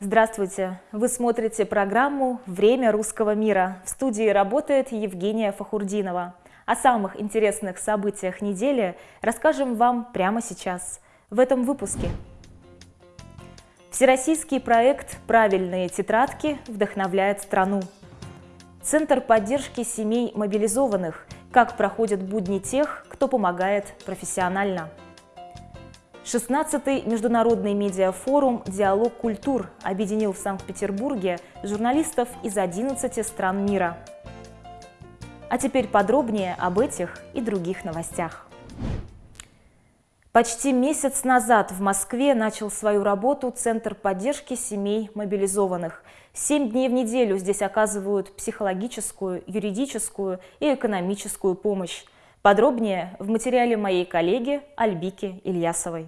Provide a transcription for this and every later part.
Здравствуйте! Вы смотрите программу «Время русского мира». В студии работает Евгения Фахурдинова. О самых интересных событиях недели расскажем вам прямо сейчас, в этом выпуске. Всероссийский проект «Правильные тетрадки» вдохновляет страну. Центр поддержки семей мобилизованных. Как проходят будни тех, кто помогает профессионально. 16-й международный медиафорум «Диалог культур» объединил в Санкт-Петербурге журналистов из 11 стран мира. А теперь подробнее об этих и других новостях. Почти месяц назад в Москве начал свою работу Центр поддержки семей мобилизованных. Семь дней в неделю здесь оказывают психологическую, юридическую и экономическую помощь. Подробнее в материале моей коллеги Альбики Ильясовой.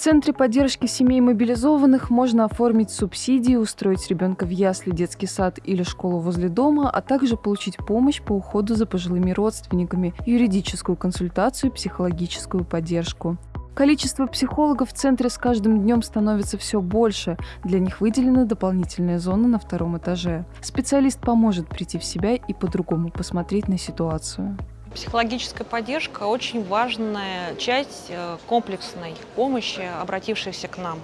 Центре поддержки семей мобилизованных можно оформить субсидии, устроить ребенка в ясли, детский сад или школу возле дома, а также получить помощь по уходу за пожилыми родственниками, юридическую консультацию, психологическую поддержку. Количество психологов в центре с каждым днем становится все больше. Для них выделена дополнительная зона на втором этаже. Специалист поможет прийти в себя и по-другому посмотреть на ситуацию. Психологическая поддержка – очень важная часть э, комплексной помощи, обратившейся к нам.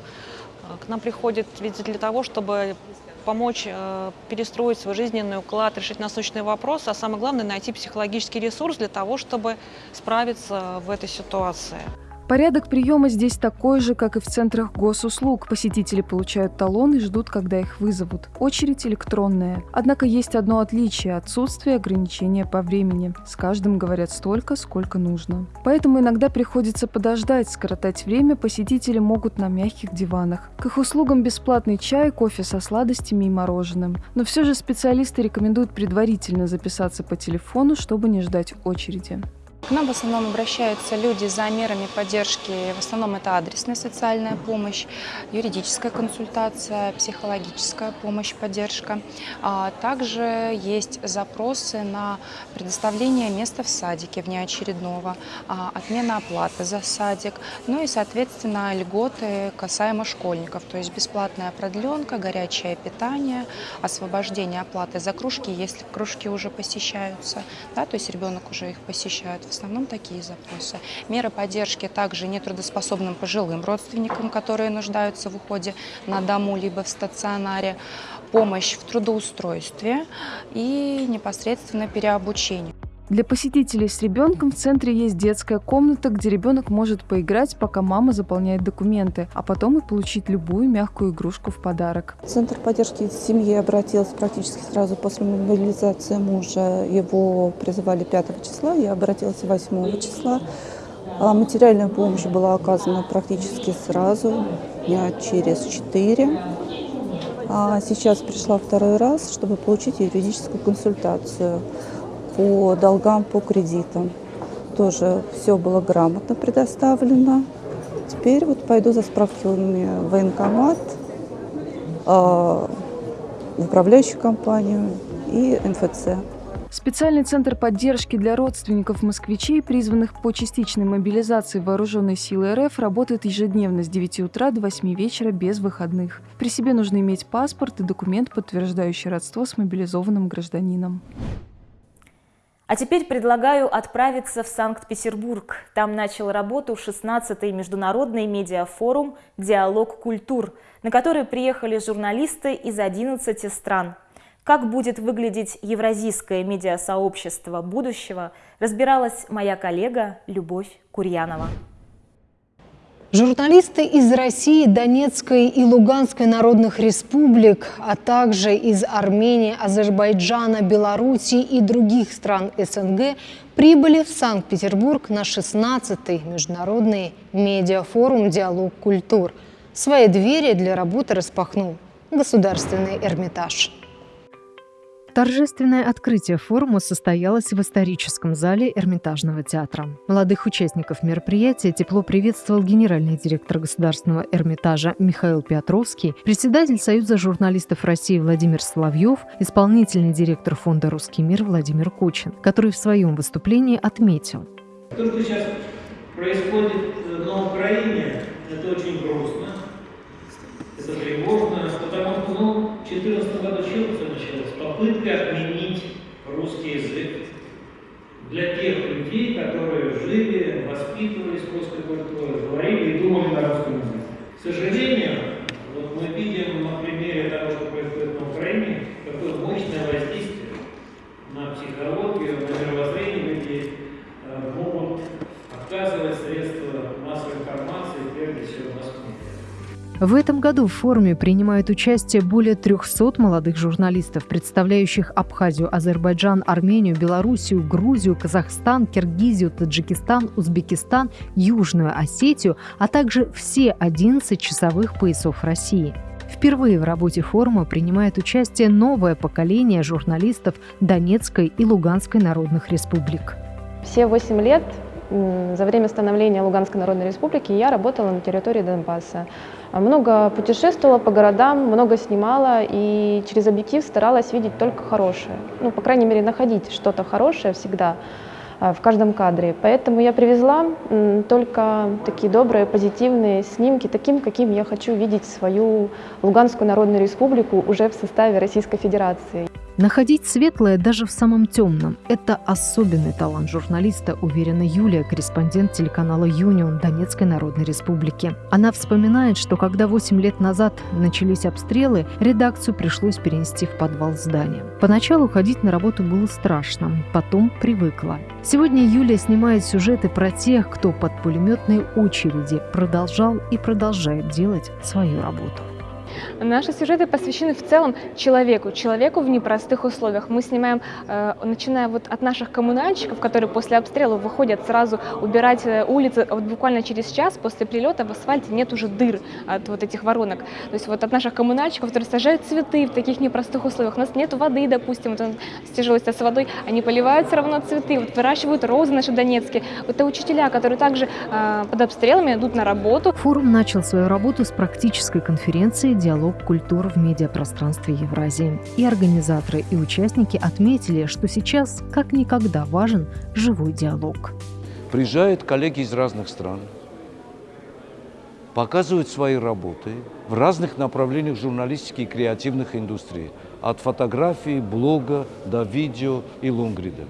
Э, к нам приходит ведь для того, чтобы помочь э, перестроить свой жизненный уклад, решить насущные вопросы, а самое главное – найти психологический ресурс для того, чтобы справиться в этой ситуации. Порядок приема здесь такой же, как и в центрах госуслуг. Посетители получают талон и ждут, когда их вызовут. Очередь электронная. Однако есть одно отличие – отсутствие ограничения по времени. С каждым говорят столько, сколько нужно. Поэтому иногда приходится подождать, скоротать время посетители могут на мягких диванах. К их услугам бесплатный чай, кофе со сладостями и мороженым. Но все же специалисты рекомендуют предварительно записаться по телефону, чтобы не ждать очереди. К нам в основном обращаются люди за мерами поддержки. В основном это адресная социальная помощь, юридическая консультация, психологическая помощь, поддержка. А также есть запросы на предоставление места в садике внеочередного, а, отмена оплаты за садик, ну и, соответственно, льготы касаемо школьников, то есть бесплатная продленка, горячее питание, освобождение оплаты за кружки, если кружки уже посещаются, да, то есть ребенок уже их посещает в основном такие запросы. Меры поддержки также нетрудоспособным пожилым родственникам, которые нуждаются в уходе на дому либо в стационаре, помощь в трудоустройстве и непосредственно переобучение. Для посетителей с ребенком в центре есть детская комната, где ребенок может поиграть, пока мама заполняет документы, а потом и получить любую мягкую игрушку в подарок. Центр поддержки семьи обратился практически сразу после мобилизации мужа. Его призывали 5 числа, я обратилась 8 числа. А материальная помощь была оказана практически сразу, дня через 4. А сейчас пришла второй раз, чтобы получить юридическую консультацию по долгам, по кредитам. Тоже все было грамотно предоставлено. Теперь вот пойду за справками в военкомат, а, в управляющую компанию и МФЦ. Специальный центр поддержки для родственников москвичей, призванных по частичной мобилизации вооруженной силы РФ, работает ежедневно с 9 утра до 8 вечера без выходных. При себе нужно иметь паспорт и документ, подтверждающий родство с мобилизованным гражданином. А теперь предлагаю отправиться в Санкт-Петербург. Там начал работу 16-й международный медиафорум «Диалог культур», на который приехали журналисты из 11 стран. Как будет выглядеть евразийское медиасообщество будущего, разбиралась моя коллега Любовь Курьянова. Журналисты из России, Донецкой и Луганской народных республик, а также из Армении, Азербайджана, Белоруссии и других стран СНГ прибыли в Санкт-Петербург на 16-й международный медиафорум «Диалог культур». Свои двери для работы распахнул Государственный Эрмитаж. Торжественное открытие форума состоялось в историческом зале Эрмитажного театра. Молодых участников мероприятия тепло приветствовал генеральный директор Государственного Эрмитажа Михаил Петровский, председатель Союза журналистов России Владимир Соловьев, исполнительный директор Фонда «Русский мир» Владимир Кучин, который в своем выступлении отметил. То, что сейчас происходит э, на Украине, это очень грустно, это тревожно, потому что ну, 14 Попытка отменить русский язык для тех людей, которые жили, воспитывались русской культурой, говорили и думали на русском языке. К сожалению, вот мы видим на примере того, что происходит на Украине, какое мощное воздействие на психологию, на мировоззрение людей э, могут оказывать средства массовой информации, прежде всего Москвы. В этом году в форуме принимают участие более 300 молодых журналистов, представляющих Абхазию, Азербайджан, Армению, Белоруссию, Грузию, Казахстан, Киргизию, Таджикистан, Узбекистан, Южную Осетию, а также все 11 часовых поясов России. Впервые в работе форума принимает участие новое поколение журналистов Донецкой и Луганской народных республик. Все восемь лет за время становления Луганской Народной Республики я работала на территории Донбасса. Много путешествовала по городам, много снимала и через объектив старалась видеть только хорошее. Ну, по крайней мере, находить что-то хорошее всегда а, в каждом кадре. Поэтому я привезла только такие добрые, позитивные снимки, таким, каким я хочу видеть свою Луганскую Народную Республику уже в составе Российской Федерации. Находить светлое даже в самом темном – это особенный талант журналиста, уверена Юлия, корреспондент телеканала «Юнион» Донецкой Народной Республики. Она вспоминает, что когда 8 лет назад начались обстрелы, редакцию пришлось перенести в подвал здания. Поначалу ходить на работу было страшно, потом привыкла. Сегодня Юлия снимает сюжеты про тех, кто под пулеметной очереди продолжал и продолжает делать свою работу. Наши сюжеты посвящены в целом человеку, человеку в непростых условиях. Мы снимаем, э, начиная вот от наших коммунальщиков, которые после обстрела выходят сразу убирать э, улицы, вот буквально через час после прилета в асфальте нет уже дыр от вот этих воронок. То есть вот от наших коммунальщиков, которые сажают цветы в таких непростых условиях. У нас нет воды, допустим, вот с тяжелостью с водой, они поливают все равно цветы, вот выращивают розы наши донецкие. Это учителя, которые также э, под обстрелами идут на работу. Форум начал свою работу с практической конференции диалог культур в медиапространстве Евразии. И организаторы, и участники отметили, что сейчас как никогда важен живой диалог. Приезжают коллеги из разных стран, показывают свои работы в разных направлениях журналистики и креативных индустрий, от фотографии, блога до видео и лонгрида.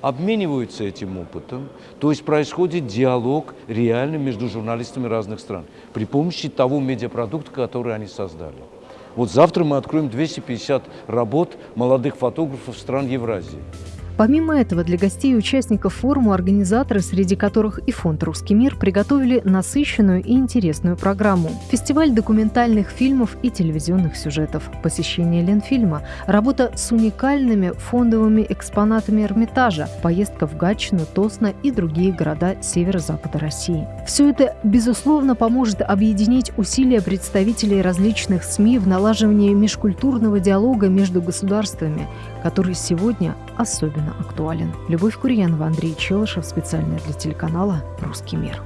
Обмениваются этим опытом, то есть происходит диалог реально между журналистами разных стран при помощи того медиапродукта, который они создали. Вот завтра мы откроем 250 работ молодых фотографов стран Евразии. Помимо этого, для гостей и участников форума организаторы, среди которых и фонд «Русский мир», приготовили насыщенную и интересную программу. Фестиваль документальных фильмов и телевизионных сюжетов, посещение Ленфильма, работа с уникальными фондовыми экспонатами Эрмитажа, поездка в Гатчину, Тосно и другие города северо-запада России. Все это, безусловно, поможет объединить усилия представителей различных СМИ в налаживании межкультурного диалога между государствами, который сегодня особенно актуален. Любовь Курьянова, Андрей Челышев, специально для телеканала «Русский мир».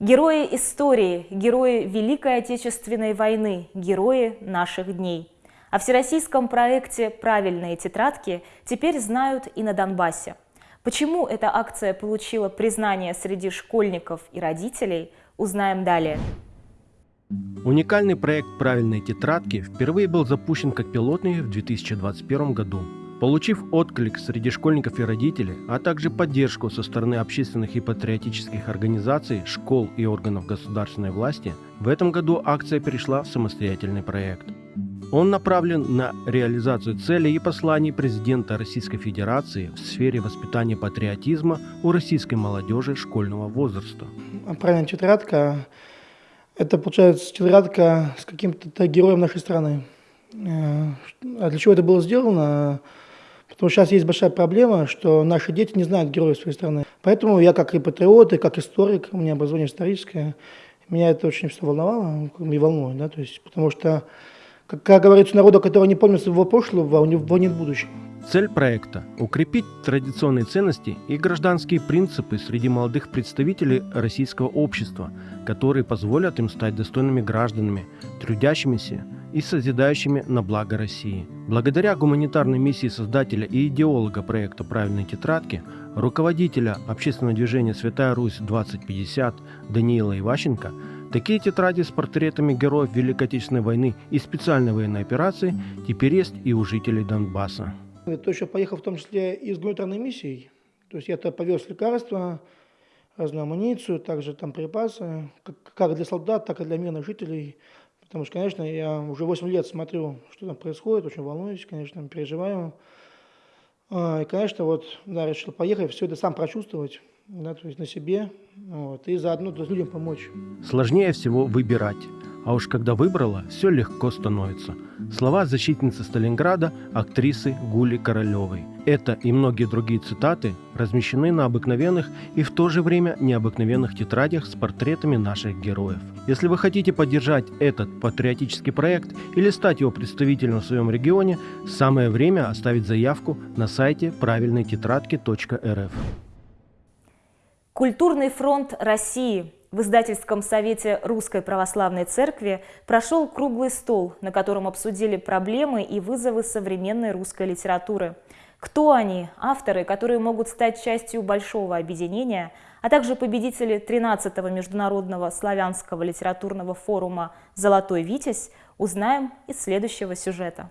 Герои истории, герои Великой Отечественной войны, герои наших дней. О всероссийском проекте «Правильные тетрадки» теперь знают и на Донбассе. Почему эта акция получила признание среди школьников и родителей, узнаем далее. Уникальный проект «Правильные тетрадки» впервые был запущен как пилотный в 2021 году. Получив отклик среди школьников и родителей, а также поддержку со стороны общественных и патриотических организаций, школ и органов государственной власти, в этом году акция перешла в самостоятельный проект. Он направлен на реализацию целей и посланий президента Российской Федерации в сфере воспитания патриотизма у российской молодежи школьного возраста. Правильная тетрадка это, получается, тетрадка с каким-то героем нашей страны. Э, а для чего это было сделано? Потому что сейчас есть большая проблема, что наши дети не знают героев своей страны. Поэтому я как и патриот, и как историк, у меня образование историческое, меня это очень все волновало и волнует, да, то есть, потому что, как говорится, народу, который не помнит своего прошлого, у него нет будущего. Цель проекта – укрепить традиционные ценности и гражданские принципы среди молодых представителей российского общества, которые позволят им стать достойными гражданами, трудящимися и созидающими на благо России. Благодаря гуманитарной миссии создателя и идеолога проекта «Правильные тетрадки», руководителя общественного движения «Святая Русь-2050» Даниила Иващенко, Такие тетради с портретами героев Великой Отечественной войны и специальной военной операции теперь есть и у жителей Донбасса. То, что поехал в том числе и с гуманитарной миссией, то есть я-то повез лекарства, разную амуницию, также там припасы, как для солдат, так и для мирных жителей. Потому что, конечно, я уже 8 лет смотрю, что там происходит, очень волнуюсь, конечно, переживаю. А, и, конечно, вот, да, решил поехать, все это сам прочувствовать, да, то есть на себе, вот, и заодно то есть, людям помочь. Сложнее всего выбирать. А уж когда выбрала, все легко становится. Слова защитницы Сталинграда, актрисы Гули Королевой. Это и многие другие цитаты размещены на обыкновенных и в то же время необыкновенных тетрадях с портретами наших героев. Если вы хотите поддержать этот патриотический проект или стать его представителем в своем регионе, самое время оставить заявку на сайте правильной-тетрадки.рф. Культурный фронт России – в издательском совете Русской Православной Церкви прошел круглый стол, на котором обсудили проблемы и вызовы современной русской литературы. Кто они, авторы, которые могут стать частью большого объединения, а также победители 13-го международного славянского литературного форума «Золотой Витязь», узнаем из следующего сюжета.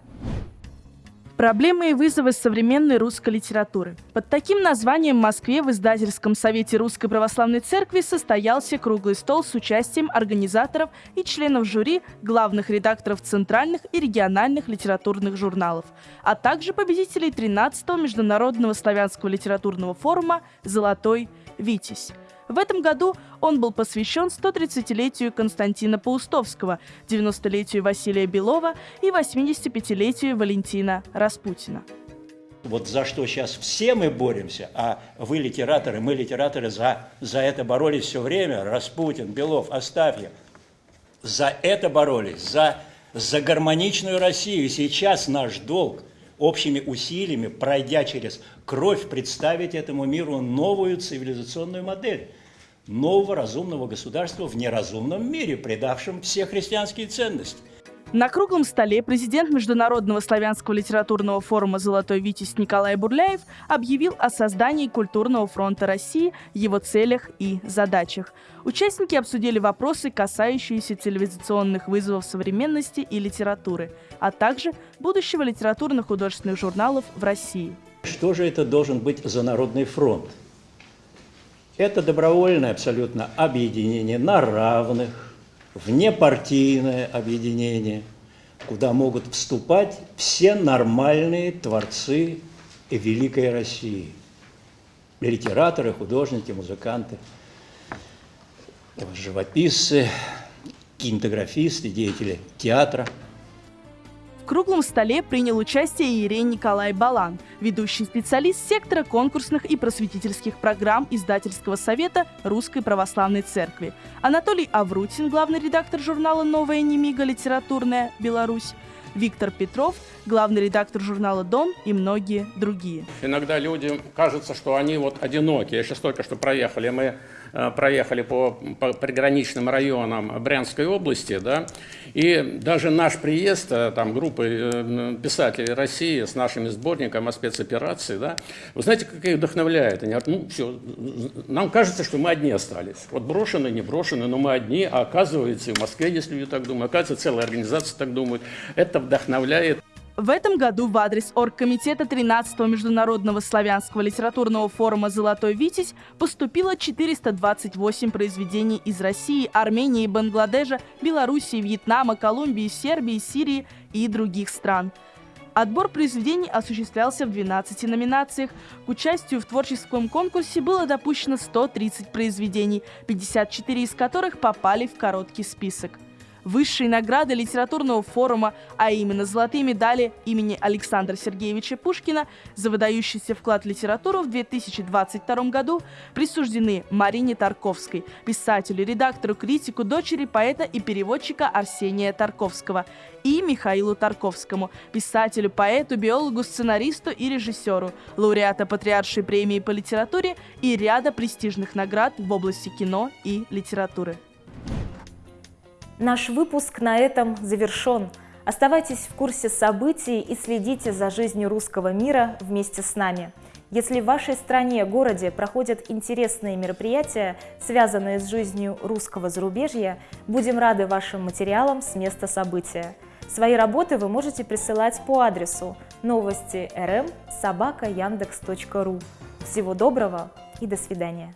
Проблемы и вызовы современной русской литературы. Под таким названием в Москве в издательском совете Русской Православной Церкви состоялся круглый стол с участием организаторов и членов жюри, главных редакторов центральных и региональных литературных журналов, а также победителей 13-го Международного славянского литературного форума «Золотой Витязь». В этом году он был посвящен 130-летию Константина Паустовского, 90-летию Василия Белова и 85-летию Валентина Распутина. Вот за что сейчас все мы боремся, а вы литераторы, мы литераторы за, за это боролись все время, Распутин, Белов, Астафьев, за это боролись, за, за гармоничную Россию. И сейчас наш долг общими усилиями, пройдя через кровь, представить этому миру новую цивилизационную модель нового разумного государства в неразумном мире, предавшем все христианские ценности. На круглом столе президент Международного славянского литературного форума «Золотой Витязь» Николай Бурляев объявил о создании Культурного фронта России, его целях и задачах. Участники обсудили вопросы, касающиеся цивилизационных вызовов современности и литературы, а также будущего литературно-художественных журналов в России. Что же это должен быть за народный фронт? Это добровольное абсолютно объединение на равных, внепартийное объединение, куда могут вступать все нормальные творцы великой России. Литераторы, художники, музыканты, живописцы, кинематографисты, деятели театра – круглом столе принял участие Иерей Николай Балан, ведущий специалист сектора конкурсных и просветительских программ издательского совета Русской Православной Церкви, Анатолий Аврутин, главный редактор журнала «Новая немига. Литературная. Беларусь», Виктор Петров, главный редактор журнала «Дом» и многие другие. Иногда людям кажется, что они вот одиноки. Я сейчас только что проехали, мы Э, проехали по, по приграничным районам Брянской области, да, и даже наш приезд, э, там, группы э, писателей России с нашими сборником о спецоперации, да, вы знаете, как их вдохновляет? Они говорят, ну, все, нам кажется, что мы одни остались. Вот брошены, не брошены, но мы одни, а оказывается, в Москве есть люди так думают, оказывается, целая организация так думает. Это вдохновляет. В этом году в адрес Оргкомитета 13-го Международного славянского литературного форума «Золотой Витязь» поступило 428 произведений из России, Армении, Бангладежа, Белоруссии, Вьетнама, Колумбии, Сербии, Сирии и других стран. Отбор произведений осуществлялся в 12 номинациях. К участию в творческом конкурсе было допущено 130 произведений, 54 из которых попали в короткий список высшие награды литературного форума, а именно золотые медали имени Александра Сергеевича Пушкина за выдающийся вклад в литературу в 2022 году присуждены Марине Тарковской, писателю, редактору, критику, дочери поэта и переводчика Арсения Тарковского и Михаилу Тарковскому, писателю, поэту, биологу, сценаристу и режиссеру, лауреата Патриаршей премии по литературе и ряда престижных наград в области кино и литературы. Наш выпуск на этом завершен. Оставайтесь в курсе событий и следите за жизнью русского мира вместе с нами. Если в вашей стране, городе проходят интересные мероприятия, связанные с жизнью русского зарубежья, будем рады вашим материалам с места события. Свои работы вы можете присылать по адресу новости рм собака. Всего доброго и до свидания.